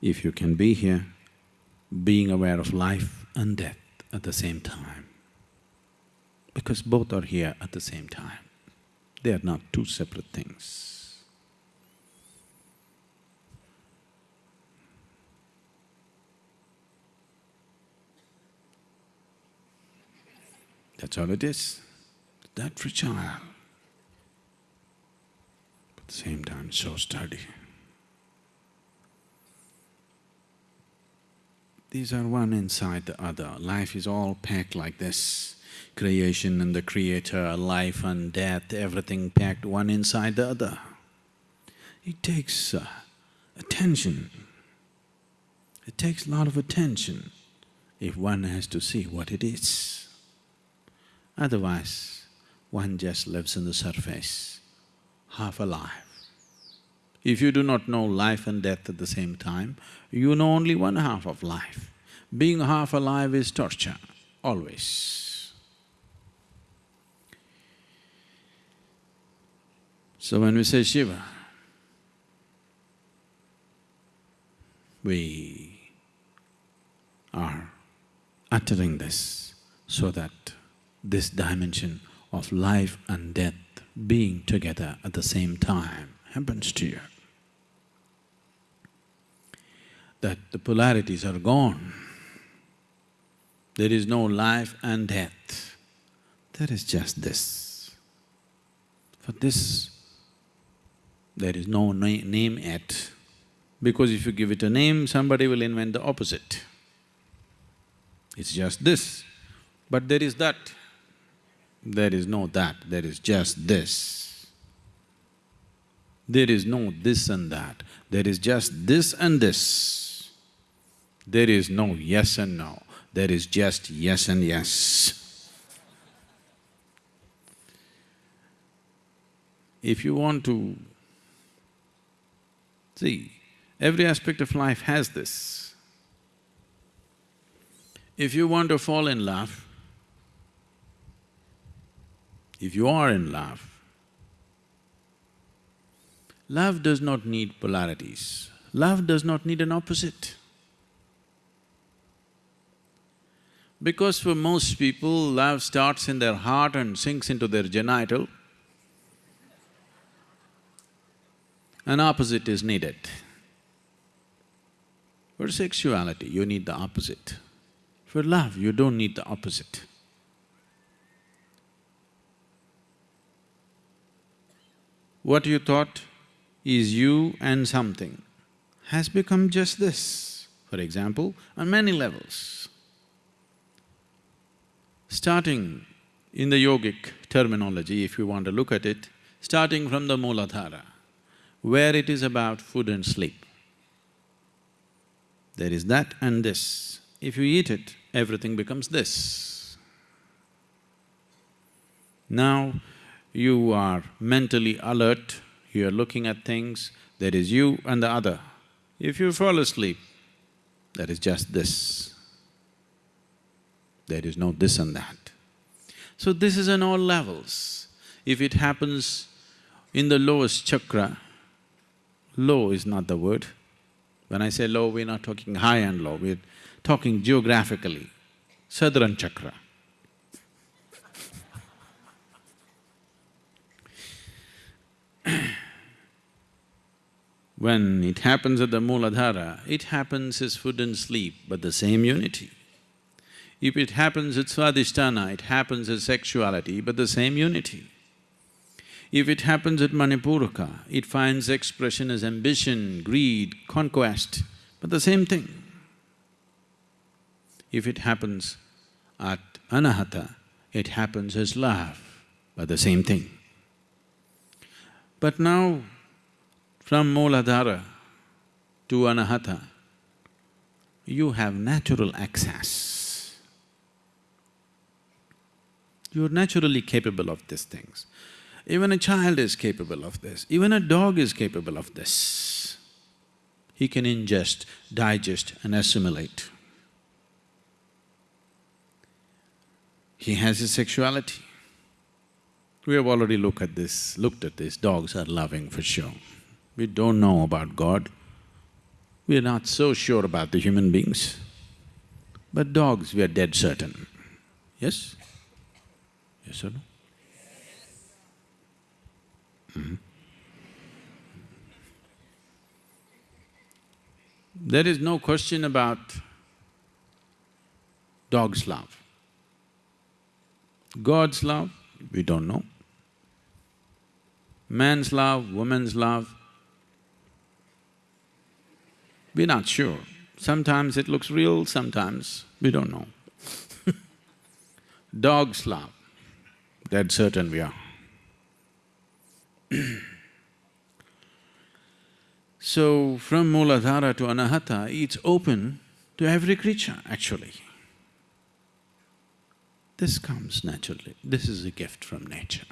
if you can be here, being aware of life and death at the same time. Because both are here at the same time. They are not two separate things. That's all it is. That fragile. At the same time, so sturdy. These are one inside the other. Life is all packed like this. Creation and the creator, life and death, everything packed one inside the other. It takes uh, attention. It takes a lot of attention if one has to see what it is. Otherwise, one just lives on the surface, half alive. If you do not know life and death at the same time, you know only one half of life. Being half alive is torture, always. So when we say Shiva, we are uttering this so that this dimension of life and death being together at the same time happens to you. That the polarities are gone. There is no life and death, there is just this. For this, there is no na name yet, because if you give it a name, somebody will invent the opposite. It's just this, but there is that. There is no that, there is just this. There is no this and that, there is just this and this. There is no yes and no, there is just yes and yes. If you want to… See, every aspect of life has this. If you want to fall in love, if you are in love, love does not need polarities, love does not need an opposite. Because for most people, love starts in their heart and sinks into their genital, an opposite is needed. For sexuality, you need the opposite. For love, you don't need the opposite. What you thought is you and something has become just this, for example, on many levels. Starting in the yogic terminology, if you want to look at it, starting from the Mooladhara, where it is about food and sleep. There is that and this. If you eat it, everything becomes this. Now, you are mentally alert, you are looking at things, there is you and the other. If you fall asleep, there is just this. There is no this and that. So this is on all levels. If it happens in the lowest chakra, low is not the word. When I say low, we're not talking high and low, we're talking geographically, Sadharan chakra. When it happens at the Mooladhara, it happens as food and sleep, but the same unity. If it happens at Swadhisthana, it happens as sexuality, but the same unity. If it happens at Manipuraka, it finds expression as ambition, greed, conquest, but the same thing. If it happens at Anahata, it happens as love, but the same thing. But now, from Mooladhara to Anahata, you have natural access. You're naturally capable of these things. Even a child is capable of this, even a dog is capable of this. He can ingest, digest and assimilate. He has his sexuality. We have already looked at this, looked at this, dogs are loving for sure. We don't know about God. we are not so sure about the human beings. But dogs, we are dead certain. Yes? Yes or no? Mm-hmm. There is no question about dog's love. God's love, we don't know. Man's love, woman's love, we're not sure. Sometimes it looks real, sometimes we don't know. Dog's love, dead certain we are. so, from Mooladhara to Anahata, it's open to every creature actually. This comes naturally, this is a gift from nature.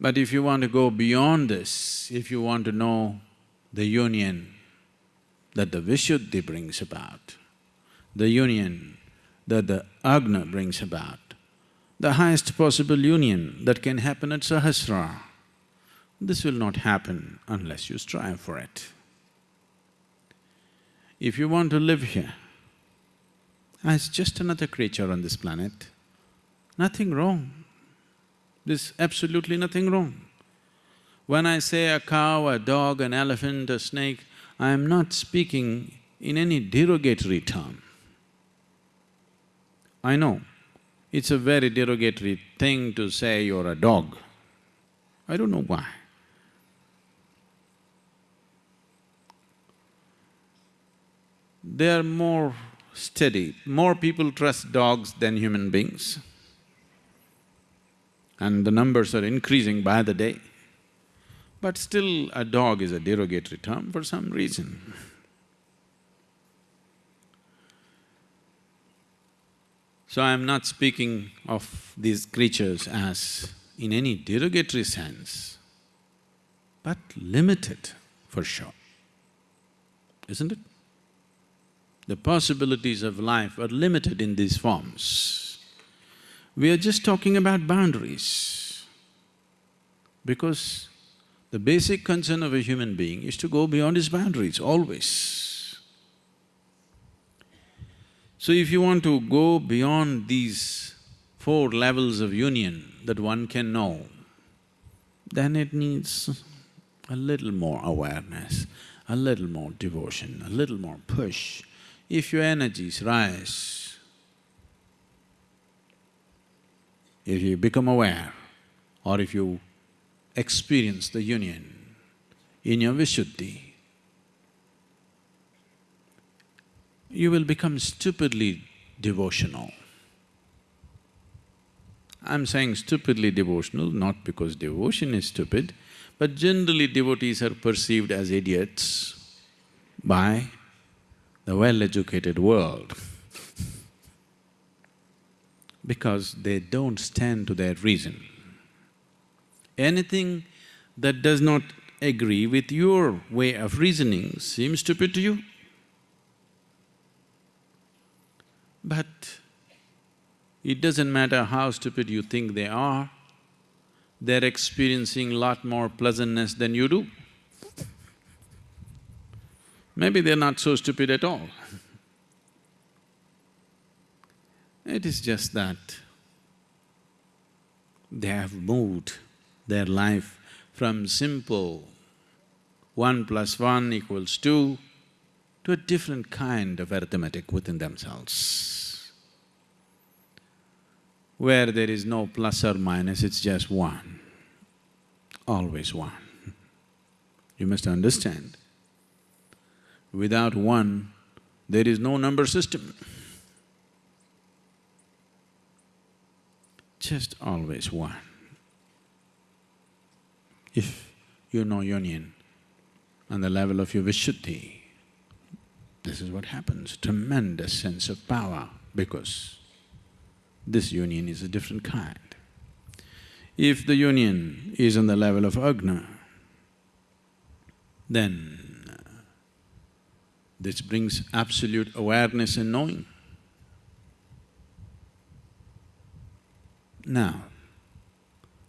But if you want to go beyond this, if you want to know the union that the Vishuddhi brings about, the union that the Agna brings about, the highest possible union that can happen at Sahasrara, this will not happen unless you strive for it. If you want to live here as just another creature on this planet, nothing wrong. There's absolutely nothing wrong. When I say a cow, a dog, an elephant, a snake, I am not speaking in any derogatory term. I know, it's a very derogatory thing to say you're a dog. I don't know why. They are more steady, more people trust dogs than human beings. And the numbers are increasing by the day. But still, a dog is a derogatory term for some reason. So I'm not speaking of these creatures as in any derogatory sense, but limited for sure, isn't it? The possibilities of life are limited in these forms. We are just talking about boundaries because the basic concern of a human being is to go beyond his boundaries, always. So if you want to go beyond these four levels of union that one can know, then it needs a little more awareness, a little more devotion, a little more push. If your energies rise, if you become aware, or if you experience the union in your Vishuddhi, you will become stupidly devotional. I'm saying stupidly devotional not because devotion is stupid, but generally devotees are perceived as idiots by the well-educated world because they don't stand to their reason. Anything that does not agree with your way of reasoning seems stupid to you. But it doesn't matter how stupid you think they are, they're experiencing lot more pleasantness than you do. Maybe they're not so stupid at all. It is just that they have moved their life from simple one plus one equals two to a different kind of arithmetic within themselves. Where there is no plus or minus, it's just one, always one. You must understand, without one, there is no number system. Just always one. If you know union on the level of your Vishuddhi, this is what happens, tremendous sense of power because this union is a different kind. If the union is on the level of Agna, then this brings absolute awareness and knowing. Now,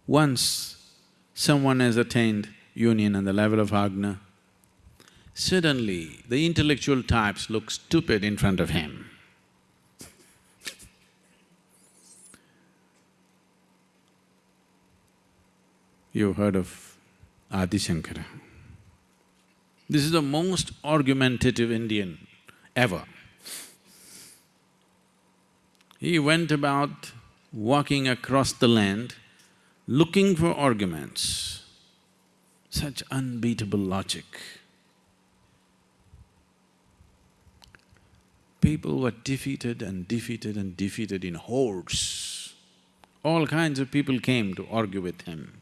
once someone has attained union on the level of Agna, Suddenly, the intellectual types look stupid in front of him. You've heard of Adi Shankara. This is the most argumentative Indian ever. He went about walking across the land, looking for arguments. Such unbeatable logic. People were defeated and defeated and defeated in hordes. All kinds of people came to argue with him.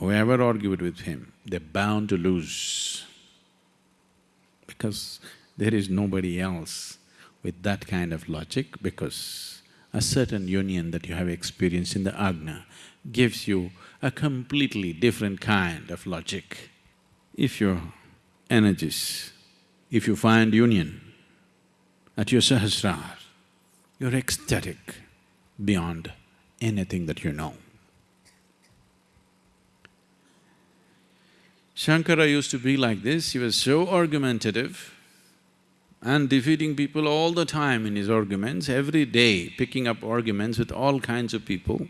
Whoever argued with him, they're bound to lose because there is nobody else with that kind of logic because a certain union that you have experienced in the ajna gives you a completely different kind of logic. If your energies, if you find union at your sahasrar, you're ecstatic beyond anything that you know. Shankara used to be like this, he was so argumentative and defeating people all the time in his arguments, every day picking up arguments with all kinds of people.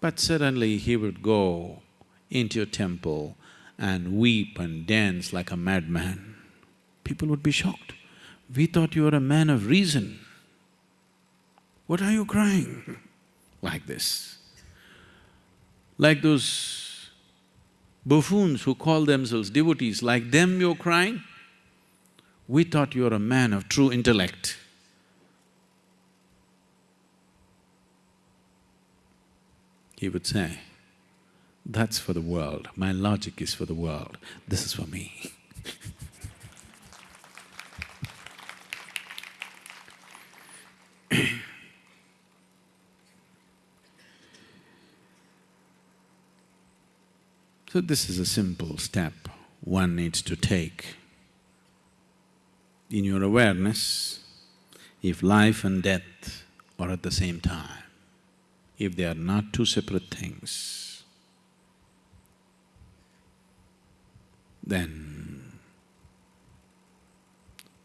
But suddenly he would go into a temple and weep and dance like a madman. People would be shocked. We thought you were a man of reason. What are you crying? Like this. Like those buffoons who call themselves devotees, like them you're crying? We thought you were a man of true intellect. He would say, that's for the world, my logic is for the world, this is for me So this is a simple step one needs to take. In your awareness, if life and death are at the same time, if they are not two separate things, then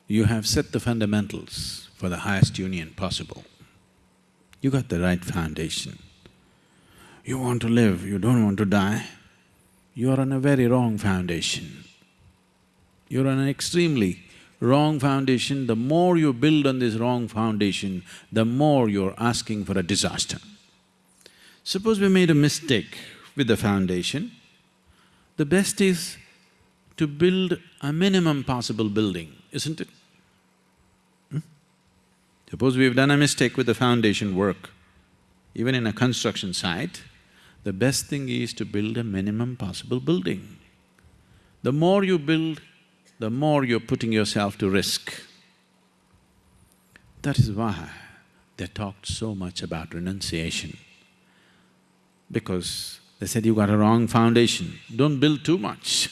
you have set the fundamentals for the highest union possible. You got the right foundation. You want to live, you don't want to die, you are on a very wrong foundation. You're on an extremely wrong foundation. The more you build on this wrong foundation, the more you're asking for a disaster. Suppose we made a mistake with the foundation, the best is to build a minimum possible building, isn't it? Hmm? Suppose we've done a mistake with the foundation work, even in a construction site, the best thing is to build a minimum possible building. The more you build, the more you're putting yourself to risk. That is why they talked so much about renunciation. Because they said, you got a wrong foundation, don't build too much.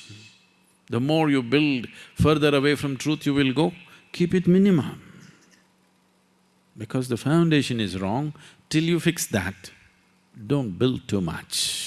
The more you build further away from truth you will go, keep it minimum. Because the foundation is wrong, till you fix that, don't build too much.